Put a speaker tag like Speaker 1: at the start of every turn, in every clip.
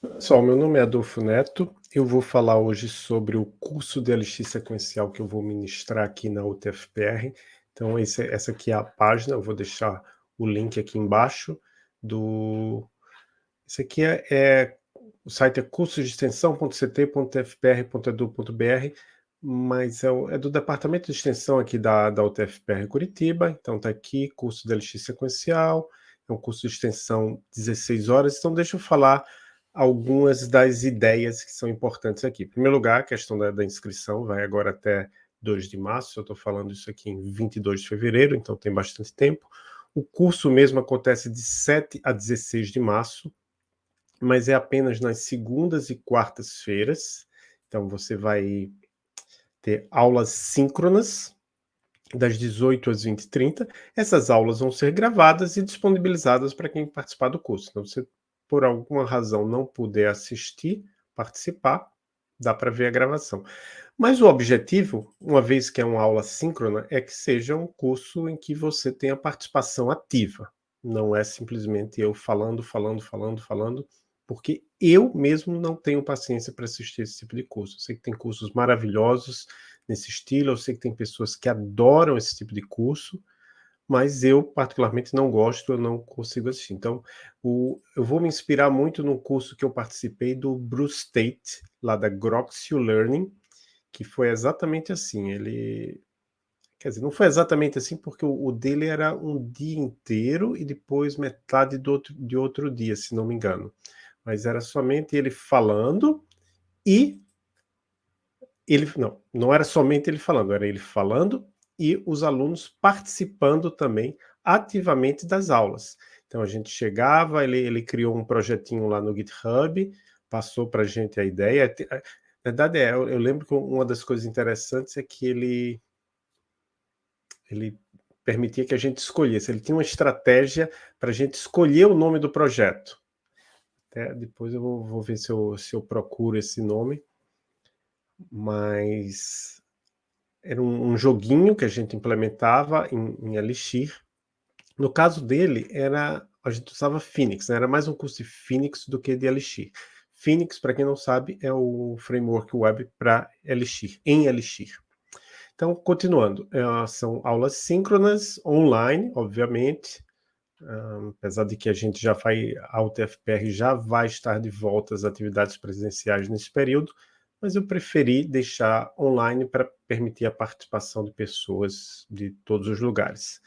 Speaker 1: Pessoal, meu nome é Adolfo Neto. Eu vou falar hoje sobre o curso de LX sequencial que eu vou ministrar aqui na UTFPR. Então, esse, essa aqui é a página, eu vou deixar o link aqui embaixo do... Esse aqui é, é o site é cursosdeextensão.ct.fpr.edu.br, mas é, o, é, do departamento de extensão aqui da, da UTFPR Curitiba, então está aqui, curso de LX sequencial, é um curso de extensão 16 horas, então deixa eu falar algumas das ideias que são importantes aqui. Em primeiro lugar, a questão da, da inscrição vai agora até 2 de março, eu estou falando isso aqui em 22 de fevereiro, então tem bastante tempo. O curso mesmo acontece de 7 a 16 de março, mas é apenas nas segundas e quartas-feiras, então você vai ter aulas síncronas, das 18 às 20h30. Essas aulas vão ser gravadas e disponibilizadas para quem participar do curso. Então, você por alguma razão não puder assistir, participar, dá para ver a gravação. Mas o objetivo, uma vez que é uma aula síncrona, é que seja um curso em que você tenha participação ativa. Não é simplesmente eu falando, falando, falando, falando, porque eu mesmo não tenho paciência para assistir esse tipo de curso. Eu sei que tem cursos maravilhosos nesse estilo, eu sei que tem pessoas que adoram esse tipo de curso, mas eu particularmente não gosto, eu não consigo assistir. Então, o, eu vou me inspirar muito no curso que eu participei do Bruce Tate, lá da Groxio Learning, que foi exatamente assim, ele... Quer dizer, não foi exatamente assim, porque o, o dele era um dia inteiro e depois metade do outro, de outro dia, se não me engano. Mas era somente ele falando e ele não, não era somente ele falando, era ele falando e os alunos participando também ativamente das aulas. Então a gente chegava, ele, ele criou um projetinho lá no GitHub, passou para a gente a ideia. Na verdade, é, eu, eu lembro que uma das coisas interessantes é que ele, ele permitia que a gente escolhesse. Ele tinha uma estratégia para a gente escolher o nome do projeto. Até depois eu vou, vou ver se eu, se eu procuro esse nome. Mas era um, um, joguinho que a gente implementava em, em Elixir. No caso dele, era a gente usava Phoenix, né? era mais um curso de Phoenix do que de Elixir. Phoenix, para quem não sabe, é o framework web para Elixir, em Elixir. Então, continuando, uh, são aulas síncronas, online, obviamente, uh, apesar de que a gente já vai, a UTFPR já vai estar de volta às atividades presenciais nesse período, mas eu preferi deixar online para permitir a participação de pessoas de todos os lugares.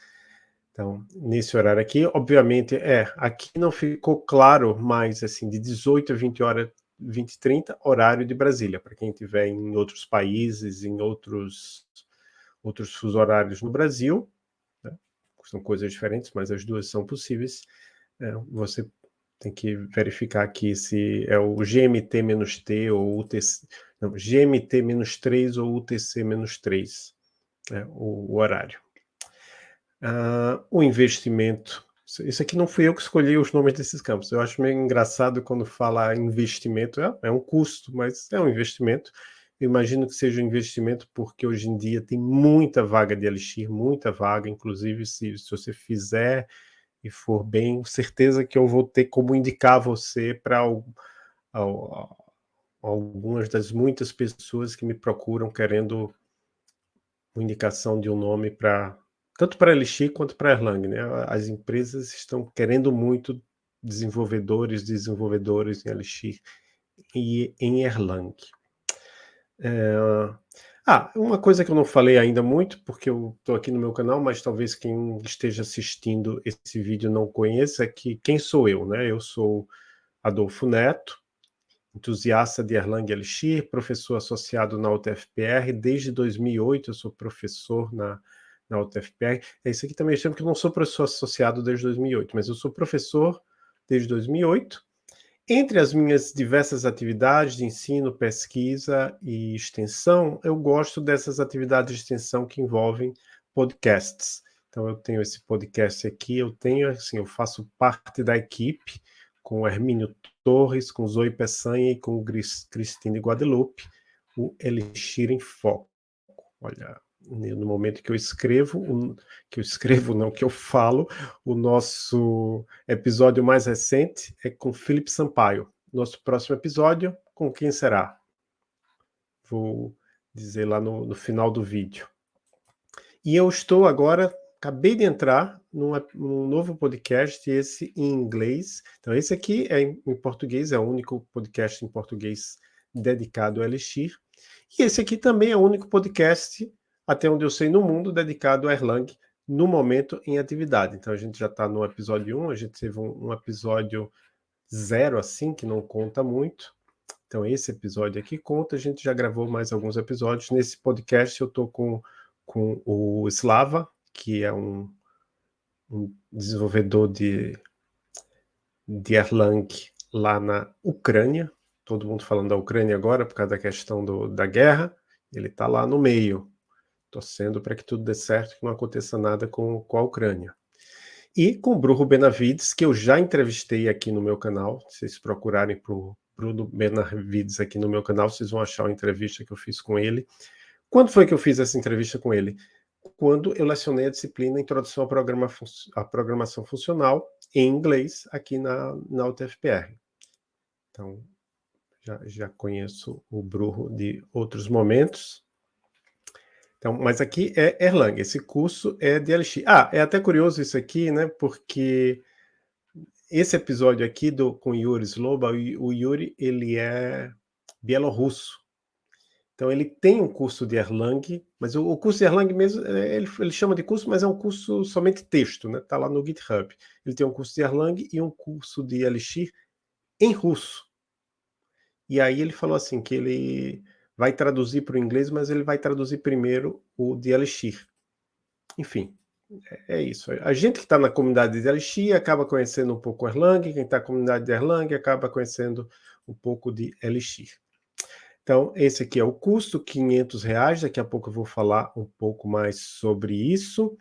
Speaker 1: Então, nesse horário aqui, obviamente, é, aqui não ficou claro, mas assim, de 18 a 20 horas, 20 e 30, horário de Brasília, para quem estiver em outros países, em outros, outros fuso horários no Brasil, né? são coisas diferentes, mas as duas são possíveis, é, você tem que verificar aqui se é o GMT-T ou UTC, não, GMT-3 ou UTC-3, é, o, o, horário. Uh, o investimento, isso aqui não fui eu que escolhi os nomes desses campos, eu acho meio engraçado quando fala investimento, é, é um custo, mas é um investimento, eu imagino que seja um investimento porque hoje em dia tem muita vaga de Elixir, muita vaga, inclusive se, se você fizer e for bem, certeza que eu vou ter como indicar você para algumas das muitas pessoas que me procuram querendo uma indicação de um nome para tanto para Elixir quanto para Erlang, né? As empresas estão querendo muito desenvolvedores, desenvolvedores em Elixir e em Erlang. É, ah, uma coisa que eu não falei ainda muito, porque eu estou aqui no meu canal, mas talvez quem esteja assistindo esse vídeo não conheça, é que quem sou eu, né? Eu sou Adolfo Neto, entusiasta de Erlang Elixir, professor associado na UTFPR, desde 2008 eu sou professor na, na UTFPR. É isso aqui também chama que eu não sou professor associado desde 2008, mas eu sou professor desde 2008, entre as minhas diversas atividades de ensino, pesquisa e extensão, eu gosto dessas atividades de extensão que envolvem podcasts. Então, eu tenho esse podcast aqui, eu tenho, assim, eu faço parte da equipe com o Hermínio Torres, com Zoe Peçanha e com Cristine Guadalupe, o Elixir em Foco. Olha, no momento que eu escrevo, que eu escrevo não, que eu falo, o nosso episódio mais recente é com Felipe Sampaio, nosso próximo episódio, com quem será? Vou dizer lá no, no final do vídeo. E eu estou agora, acabei de entrar num, num, novo podcast, esse em inglês. Então, esse aqui é em, em, português, é o único podcast em português dedicado a Elixir. E esse aqui também é o único podcast, até onde eu sei, no mundo, dedicado a Erlang, no momento em atividade. Então, a gente já está no episódio 1, a gente teve um, um episódio zero, assim, que não conta muito. Então, esse episódio aqui conta, a gente já gravou mais alguns episódios. Nesse podcast eu estou com, com o Slava, que é um, um desenvolvedor de, de Erlang lá na Ucrânia. Todo mundo falando da Ucrânia agora por causa da questão do, da guerra. Ele está lá no meio, torcendo para que tudo dê certo, que não aconteça nada com, com a Ucrânia. E com o Bruno Benavides, que eu já entrevistei aqui no meu canal. Se vocês procurarem por Bruno Benavides aqui no meu canal, vocês vão achar uma entrevista que eu fiz com ele. Quando foi que eu fiz essa entrevista com ele? Quando eu lecionei a disciplina Introdução à, Programa à Programação Funcional em inglês aqui na, na UTFPR. Então, já, já conheço o Bruno de outros momentos. Então, mas aqui é Erlang, esse curso é de LX. Ah, é até curioso isso aqui, né, porque esse episódio aqui do, com Yuri Sloba, o Yuri, ele é bielorrusso. Então, ele tem um curso de Erlang, mas o, o curso de Erlang mesmo, é, ele, ele, chama de curso, mas é um curso somente texto, né? Está lá no GitHub. Ele tem um curso de Erlang e um curso de Elixir em russo. E aí ele falou assim, que ele vai traduzir para o inglês, mas ele vai traduzir primeiro o de Elixir. Enfim, é, é isso. A gente que está na comunidade de Elixir acaba conhecendo um pouco Erlang, quem está na comunidade de Erlang acaba conhecendo um pouco de Elixir. Então, esse aqui é o custo, 500 reais. Daqui a pouco eu vou falar um pouco mais sobre isso.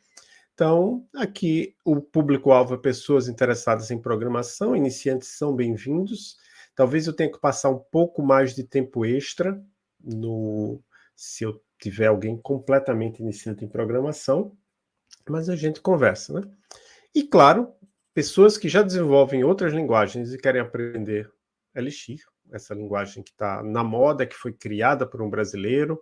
Speaker 1: Então, aqui o público-alvo é pessoas interessadas em programação, iniciantes são bem-vindos. Talvez eu tenha que passar um pouco mais de tempo extra no se eu tiver alguém completamente iniciante em programação, mas a gente conversa, né? E claro, pessoas que já desenvolvem outras linguagens e querem aprender Elixir, essa linguagem que está na moda, que foi criada por um brasileiro.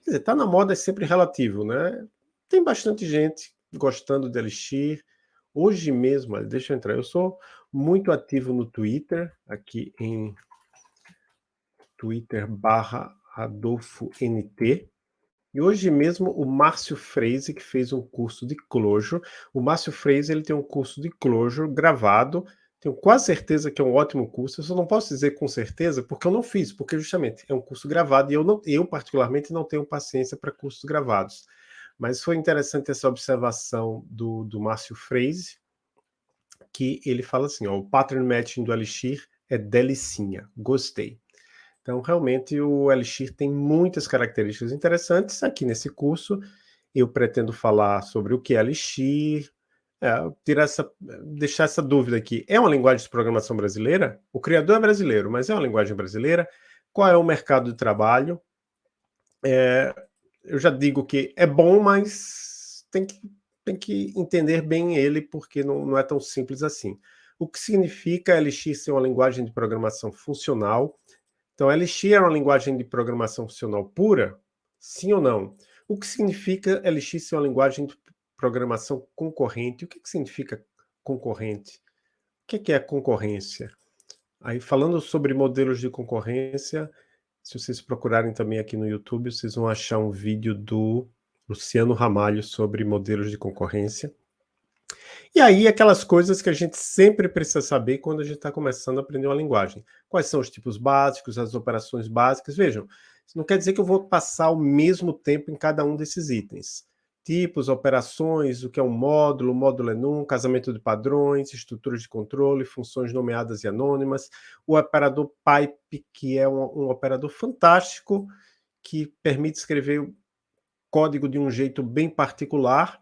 Speaker 1: Quer dizer, está na moda é sempre relativo, né? Tem bastante gente gostando de Elixir. Hoje mesmo, deixa eu entrar, eu sou muito ativo no Twitter, aqui em Twitter barra Adolfo NT, e hoje mesmo o Márcio Freise, que fez um curso de Clojure. O Márcio Freise ele tem um curso de Clojure gravado. Tenho quase certeza que é um ótimo curso. Eu só não posso dizer com certeza porque eu não fiz, porque justamente é um curso gravado e eu, não, eu particularmente, não tenho paciência para cursos gravados. Mas foi interessante essa observação do, do Márcio Freise, que ele fala assim, ó, o pattern matching do Elixir é delicinha, gostei. Então, realmente, o Elixir tem muitas características interessantes. Aqui nesse curso, eu pretendo falar sobre o que é Elixir, é, tirar essa, deixar essa dúvida aqui. É uma linguagem de programação brasileira? O criador é brasileiro, mas é uma linguagem brasileira? Qual é o mercado de trabalho? É, eu já digo que é bom, mas tem que, tem que entender bem ele, porque não, não é tão simples assim. O que significa Elixir ser uma linguagem de programação funcional, então, Elixir é uma linguagem de programação funcional pura? Sim ou não? O que significa Elixir ser uma linguagem de programação concorrente? O que, que significa concorrente? O que, que é concorrência? Aí, falando sobre modelos de concorrência, se vocês procurarem também aqui no YouTube, vocês vão achar um vídeo do Luciano Ramalho sobre modelos de concorrência. E aí, aquelas coisas que a gente sempre precisa saber quando a gente está começando a aprender uma linguagem. Quais são os tipos básicos, as operações básicas. Vejam, isso não quer dizer que eu vou passar o mesmo tempo em cada um desses itens. Tipos, operações, o que é um módulo, módulo enum, casamento de padrões, estruturas de controle, funções nomeadas e anônimas, o operador pipe, que é um, um operador fantástico, que permite escrever o código de um jeito bem particular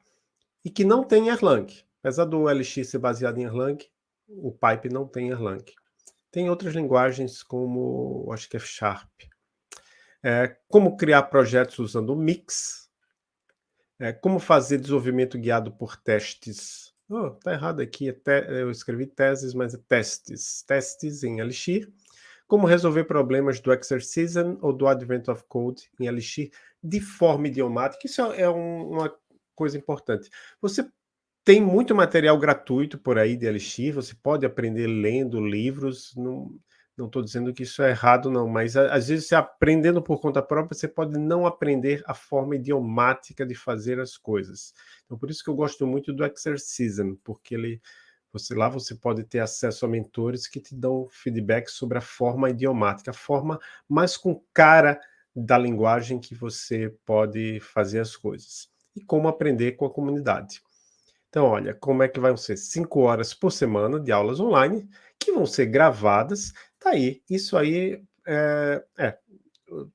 Speaker 1: e que não tem Erlang. Apesar do LX ser baseado em Erlang, o Pipe não tem Erlang. Tem outras linguagens como, acho que é Sharp. É, como criar projetos usando o Mix. É, como fazer desenvolvimento guiado por testes. Oh, tá errado aqui, é eu escrevi teses, mas é testes. Testes em Elixir. como resolver problemas do Exercism ou do Advent of Code em Elixir de forma idiomática. Isso é um, uma coisa importante. Você tem muito material gratuito por aí de Elixir, você pode aprender lendo livros, não estou dizendo que isso é errado não, mas às vezes você aprendendo por conta própria, você pode não aprender a forma idiomática de fazer as coisas. Então por isso que eu gosto muito do Exercism, porque ele você, lá você pode ter acesso a mentores que te dão feedback sobre a forma idiomática, a forma mais com cara da linguagem que você pode fazer as coisas. E como aprender com a comunidade. Então, olha, como é que vão ser? Cinco horas por semana de aulas online, que vão ser gravadas. Tá aí, isso aí é, é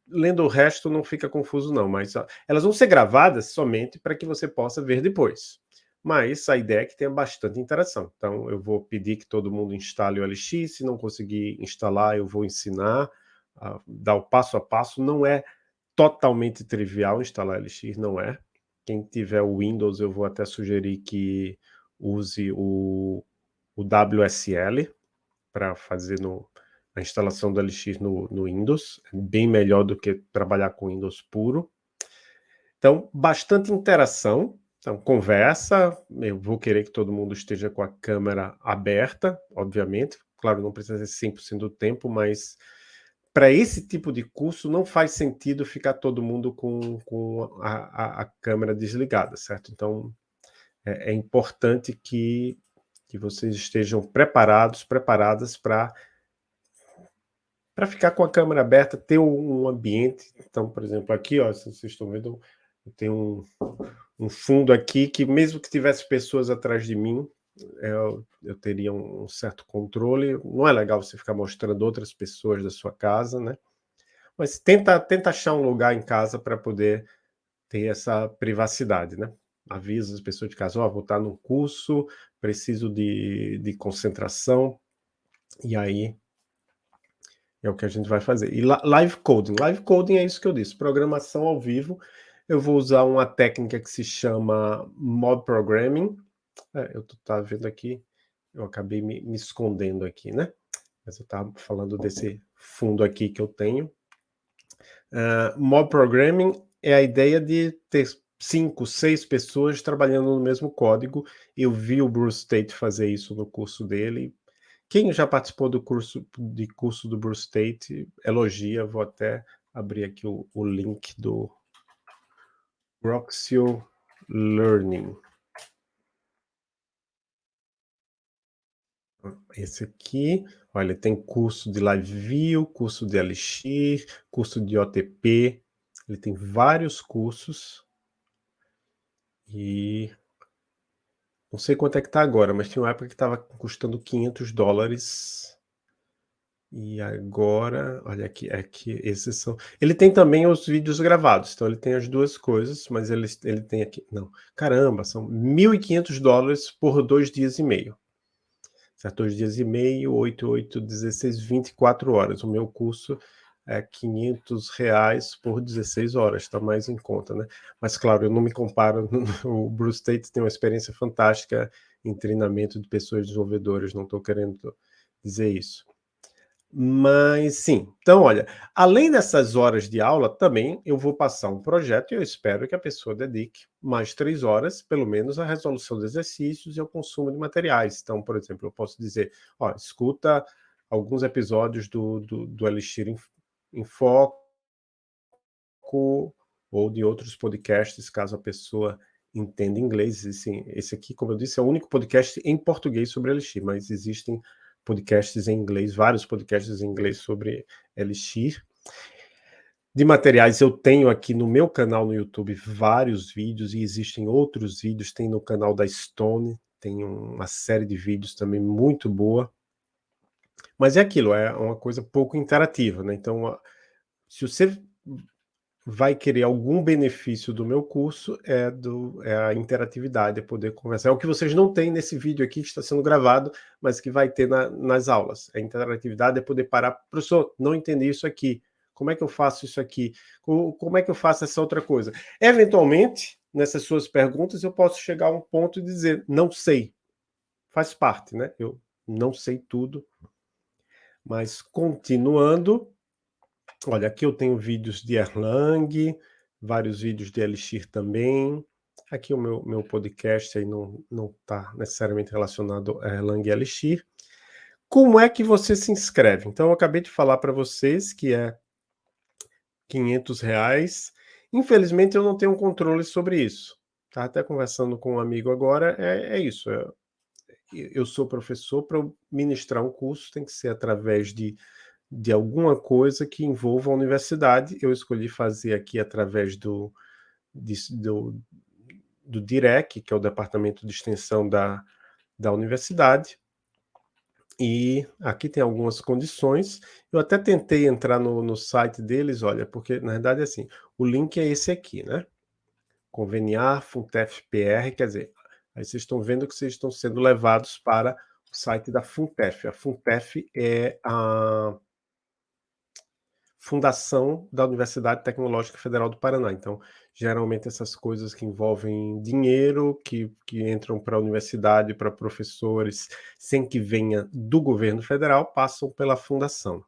Speaker 1: lendo o resto não fica confuso não, mas ó, elas vão ser gravadas somente para que você possa ver depois mas a ideia é que tenha bastante interação. Então, eu vou pedir que todo mundo instale o LX, se não conseguir instalar, eu vou ensinar, a dar o passo a passo. Não é totalmente trivial instalar LX, não é. Quem tiver o Windows, eu vou até sugerir que use o, o WSL para fazer no, a instalação do LX no, no Windows. É bem melhor do que trabalhar com Windows puro. Então, bastante interação, então, conversa, eu vou querer que todo mundo esteja com a câmera aberta, obviamente. Claro, não precisa ser 100% do tempo, mas para esse tipo de curso não faz sentido ficar todo mundo com, com a, a, a câmera desligada, certo? Então, é, é importante que, que vocês estejam preparados, preparadas para para ficar com a câmera aberta, ter um, ambiente. Então, por exemplo, aqui, ó, se vocês estão vendo, eu tenho um, um fundo aqui que mesmo que tivesse pessoas atrás de mim, eu, eu teria um certo controle. Não é legal você ficar mostrando outras pessoas da sua casa, né? Mas tenta, tenta achar um lugar em casa para poder ter essa privacidade, né? Avisa as pessoas de casa, ó, oh, vou estar num curso, preciso de, de concentração, e aí é o que a gente vai fazer. E live coding, live coding é isso que eu disse, programação ao vivo, eu vou usar uma técnica que se chama Mob Programming. É, eu tá vendo aqui, eu acabei me, me escondendo aqui, né? Mas eu estava falando desse fundo aqui que eu tenho. Uh, Mob Programming é a ideia de ter cinco, seis pessoas trabalhando no mesmo código. Eu vi o Bruce Tate fazer isso no curso dele. Quem já participou do curso de curso do Bruce Tate, elogia. Vou até abrir aqui o, o link do, Roxio Learning. Esse aqui, olha, tem curso de Live View, curso de Elixir, curso de OTP, ele tem vários cursos. E não sei quanto é que está agora, mas tinha uma época que estava custando 500 dólares e agora, olha aqui, aqui, é esses são... Ele tem também os vídeos gravados, então ele tem as duas coisas, mas ele, ele tem aqui... Não, caramba, são 1.500 dólares por dois dias e meio. Certo? Dois dias e meio, 8, 8, 16, 24 horas. O meu curso é 500 reais por 16 horas, está mais em conta, né? Mas, claro, eu não me comparo... O Bruce Tate tem uma experiência fantástica em treinamento de pessoas desenvolvedoras, não estou querendo dizer isso. Mas sim, então olha, além dessas horas de aula, também eu vou passar um projeto e eu espero que a pessoa dedique mais três horas, pelo menos, à resolução de exercícios e ao consumo de materiais. Então, por exemplo, eu posso dizer, ó, escuta alguns episódios do, do, do Elixir em, em Foco ou de outros podcasts, caso a pessoa entenda inglês. Esse, esse aqui, como eu disse, é o único podcast em português sobre Elixir, mas existem podcasts em inglês, vários podcasts em inglês sobre Elixir. De materiais, eu tenho aqui no meu canal no YouTube vários vídeos, e existem outros vídeos, tem no canal da Stone, tem uma série de vídeos também muito boa. Mas é aquilo, é uma coisa pouco interativa, né? Então, se você vai querer algum benefício do meu curso é, do, é a interatividade, é poder conversar. É o que vocês não têm nesse vídeo aqui que está sendo gravado, mas que vai ter na, nas aulas. A interatividade é poder parar, professor, não entendi isso aqui, como é que eu faço isso aqui? Como, como é que eu faço essa outra coisa? Eventualmente, nessas suas perguntas, eu posso chegar a um ponto e dizer, não sei. Faz parte, né? Eu não sei tudo, Mas continuando, olha, aqui eu tenho vídeos de Erlang, vários vídeos de Elixir também. Aqui o meu, meu podcast aí não está necessariamente relacionado a Erlang e Elixir. Como é que você se inscreve? Então, eu acabei de falar para vocês que é 500 reais. Infelizmente, eu não tenho controle sobre isso. Tá até conversando com um amigo agora, é, é isso. É, eu sou professor, para ministrar um curso tem que ser através de, de alguma coisa que envolva a universidade. Eu escolhi fazer aqui através do, de, do, do DIREC, que é o Departamento de Extensão da, da universidade, e aqui tem algumas condições. Eu até tentei entrar no, no site deles, olha, porque na verdade é assim, o link é esse aqui, né? Conveniar, FUNTEF-PR, quer dizer, aí vocês estão vendo que vocês estão sendo levados para o site da FUNTEF. A FUNTEF é a fundação da Universidade Tecnológica Federal do Paraná. Então, geralmente essas coisas que envolvem dinheiro, que, que entram para a universidade, para professores, sem que venha do governo federal, passam pela fundação.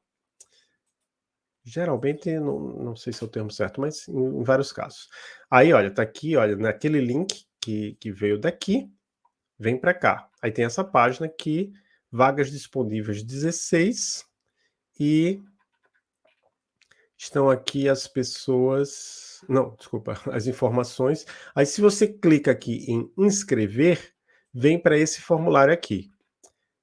Speaker 1: Geralmente, não, não sei se é o termo certo, mas em, em vários casos. Aí, olha, tá aqui, olha, naquele link que, que veio daqui, vem para cá. Aí tem essa página aqui, vagas disponíveis 16, e estão aqui as pessoas... Não, desculpa, as informações. Aí se você clica aqui em inscrever, vem para esse formulário aqui.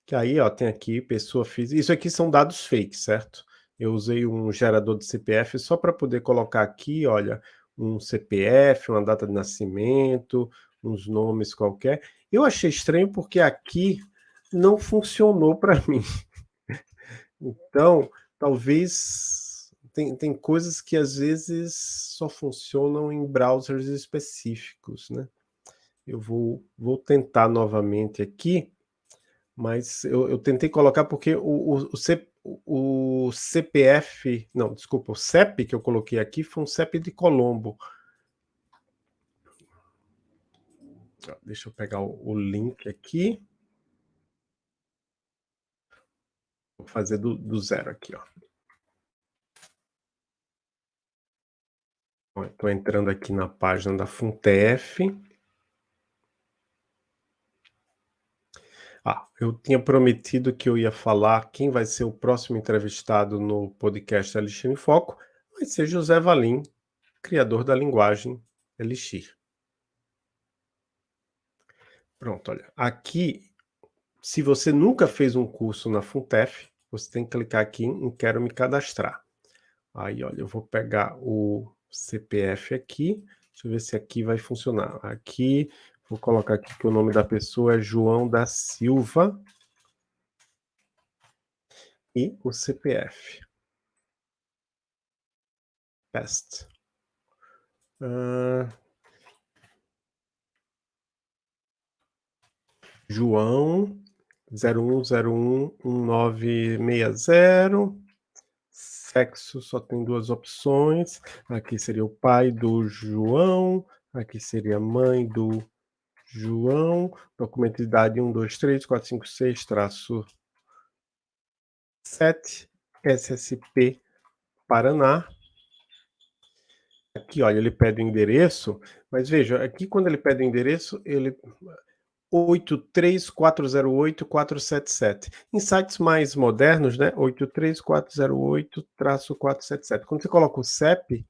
Speaker 1: Que aí, ó, tem aqui pessoa física. Isso aqui são dados fake, certo? Eu usei um gerador de CPF só para poder colocar aqui, olha, um CPF, uma data de nascimento, uns nomes qualquer. Eu achei estranho porque aqui não funcionou para mim. Então, talvez tem, tem coisas que às vezes só funcionam em browsers específicos, né? Eu vou, vou tentar novamente aqui, mas eu, eu tentei colocar porque o, o, o, C, o CPF, não, desculpa, o CEP que eu coloquei aqui foi um CEP de Colombo. Deixa eu pegar o, o link aqui. Vou fazer do, do zero aqui, ó. Estou entrando aqui na página da Funtef. Ah, eu tinha prometido que eu ia falar quem vai ser o próximo entrevistado no podcast Elixir em Foco. Vai ser José Valim, criador da linguagem Elixir. Pronto, olha. Aqui, se você nunca fez um curso na Funtef, você tem que clicar aqui em Quero me cadastrar. Aí, olha, eu vou pegar o CPF aqui. Deixa eu ver se aqui vai funcionar. Aqui, vou colocar aqui que o nome da pessoa é João da Silva. E o CPF. Pest. Uh, João 01011960 sexo só tem duas opções. Aqui seria o pai do João, aqui seria a mãe do João. Documento de idade 1, 2, 3, 4, 5, 6, traço 7, SSP Paraná. Aqui, olha, ele pede o endereço, mas veja, aqui quando ele pede o endereço, ele 83408-477. Em sites mais modernos, né, 83408-477. Quando você coloca o CEP,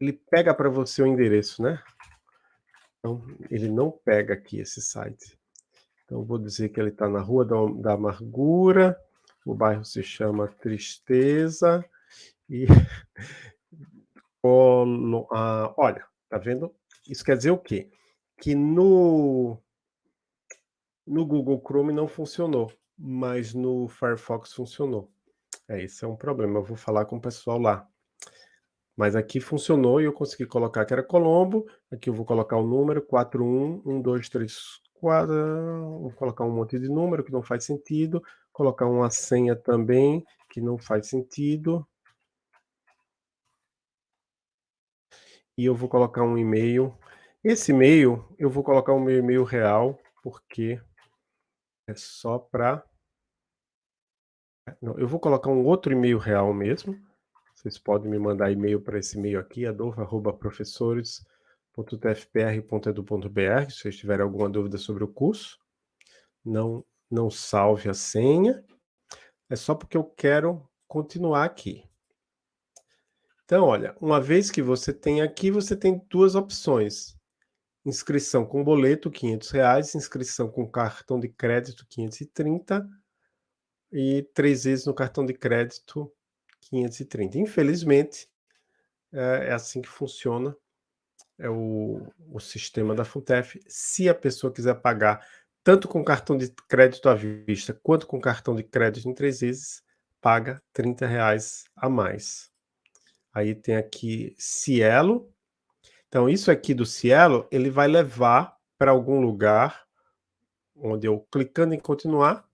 Speaker 1: ele pega para você o endereço, né? Então, ele não pega aqui esse site. Então, vou dizer que ele está na Rua da, da Amargura, o bairro se chama Tristeza, e... ah, olha, tá vendo? Isso quer dizer o quê? Que no no Google Chrome não funcionou, mas no Firefox funcionou. É, esse é um problema, eu vou falar com o pessoal lá. Mas aqui funcionou e eu consegui colocar que era Colombo. Aqui eu vou colocar o número 411234. Vou colocar um monte de número que não faz sentido. Colocar uma senha também que não faz sentido. E eu vou colocar um e-mail. Esse e-mail, eu vou colocar o meu e-mail real, porque é só para não, eu vou colocar um outro e-mail real mesmo. Vocês podem me mandar e-mail para esse e-mail aqui, adolfo.professores.tfpr.edu.br, se vocês tiverem alguma dúvida sobre o curso. Não, não salve a senha. É só porque eu quero continuar aqui. Então, olha, uma vez que você tem aqui, você tem duas opções. Inscrição com boleto, 500 reais, inscrição com cartão de crédito, 530, e três vezes no cartão de crédito, 530. Infelizmente, é, é assim que funciona é o, o sistema da Funtef. Se a pessoa quiser pagar tanto com cartão de crédito à vista quanto com cartão de crédito em três vezes, paga 30 reais a mais. Aí tem aqui Cielo. Então, isso aqui do Cielo, ele vai levar para algum lugar onde eu, clicando em continuar,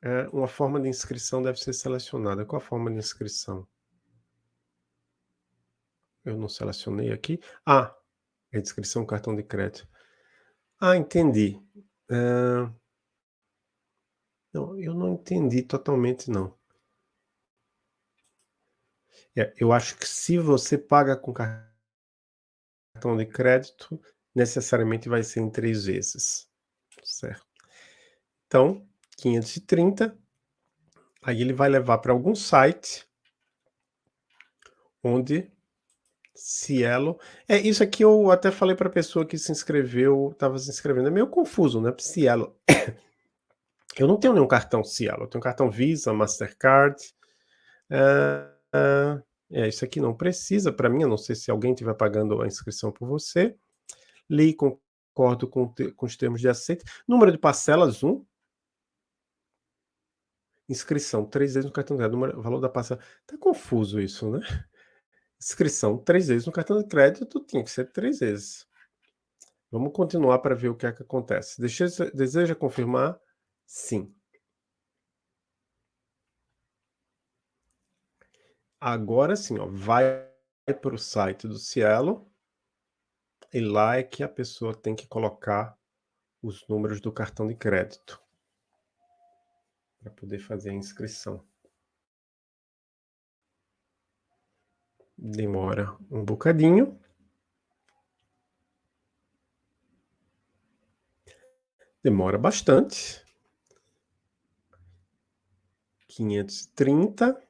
Speaker 1: é, uma forma de inscrição deve ser selecionada. Qual a forma de inscrição? Eu não selecionei aqui. Ah, é inscrição cartão de crédito. Ah, entendi. Uh... Não, eu não entendi totalmente, não. É, eu acho que se você paga com cartão de crédito, necessariamente vai ser em três vezes. Certo? Então, 530, aí ele vai levar para algum site onde Cielo. É, isso aqui eu até falei para a pessoa que se inscreveu, estava se inscrevendo, é meio confuso, né? Cielo. Eu não tenho nenhum cartão Cielo, eu tenho cartão Visa, Mastercard. Uh, uh, é, isso aqui não precisa para mim, eu não sei se alguém estiver pagando a inscrição por você. Li, concordo com, com os termos de aceite. Número de parcelas, 1. Um. Inscrição, três vezes no cartão de crédito. Número, valor da parcela. Tá confuso isso, né? Inscrição três vezes no cartão de crédito tinha que ser três vezes. Vamos continuar para ver o que é que acontece. Deseja confirmar? Sim. Agora sim, ó, vai para o site do Cielo e lá é que a pessoa tem que colocar os números do cartão de crédito para poder fazer a inscrição. Demora um bocadinho. Demora bastante. 530.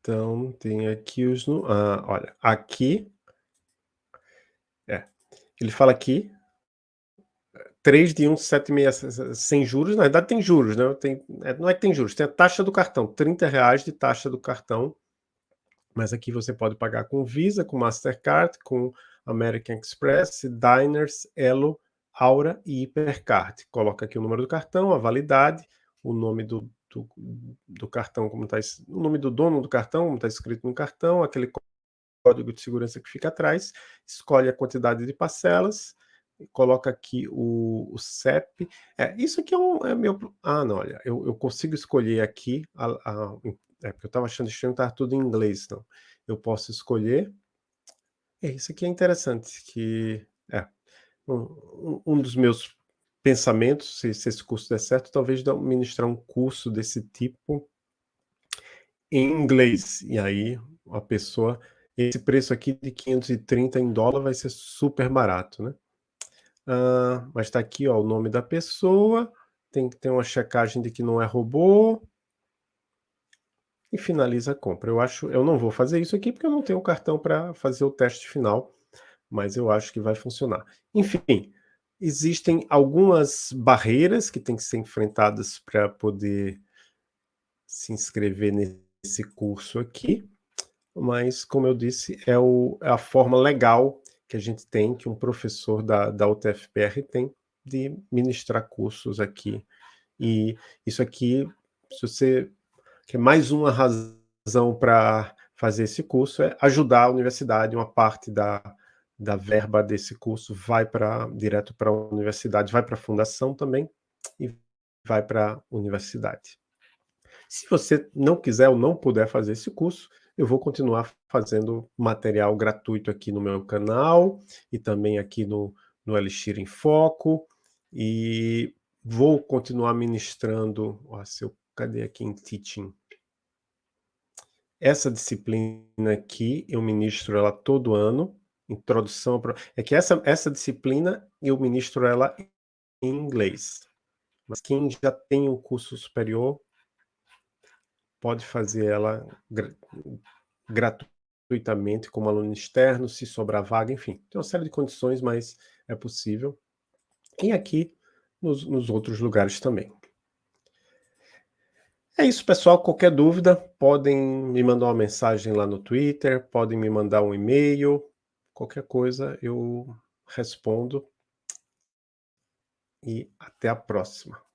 Speaker 1: Então, tem aqui os... Ah, olha, aqui... É, ele fala aqui 3 de 1,76 sem juros, na verdade tem juros, né? Tem, é, não é que tem juros, tem a taxa do cartão, 30 reais de taxa do cartão mas aqui você pode pagar com Visa, com Mastercard, com American Express, Diners, Elo, Aura e Hipercard. Coloca aqui o número do cartão, a validade, o nome do, do, do cartão, como está o nome do dono do cartão, como está escrito no cartão, aquele código de segurança que fica atrás, escolhe a quantidade de parcelas, coloca aqui o, o CEP. É, isso aqui é, um, é meu... Ah, não, olha, eu, eu consigo escolher aqui a, a, é, porque eu estava achando estranho estar tudo em inglês, então. Eu posso escolher. É, isso aqui é interessante, que é um, um dos meus pensamentos, se, se, esse curso der certo, talvez ministrar um curso desse tipo em inglês. E aí a pessoa, esse preço aqui de 530 em dólar vai ser super barato, né? Ah, mas está aqui ó, o nome da pessoa, tem que ter uma checagem de que não é robô, e finaliza a compra. Eu acho, eu não vou fazer isso aqui porque eu não tenho cartão para fazer o teste final, mas eu acho que vai funcionar. Enfim, existem algumas barreiras que têm que ser enfrentadas para poder se inscrever nesse curso aqui, mas, como eu disse, é, o, é a forma legal que a gente tem, que um professor da, da UTFPR tem, de ministrar cursos aqui. E isso aqui, se você que é mais uma razão para fazer esse curso, é ajudar a universidade, uma parte da, da verba desse curso vai para direto para a universidade, vai para a fundação também e vai para a universidade. Se você não quiser ou não puder fazer esse curso, eu vou continuar fazendo material gratuito aqui no meu canal e também aqui no, no Elixir em Foco e vou continuar ministrando, ó, se eu cadê aqui em Teaching? Essa disciplina aqui, eu ministro ela todo ano, introdução... É que essa, essa disciplina, eu ministro ela em inglês. Mas quem já tem o curso superior, pode fazer ela gratuitamente como aluno externo, se sobrar vaga, enfim. Tem uma série de condições, mas é possível. E aqui, nos, nos outros lugares também. É isso, pessoal. Qualquer dúvida, podem me mandar uma mensagem lá no Twitter, podem me mandar um e-mail, qualquer coisa eu respondo. E até a próxima.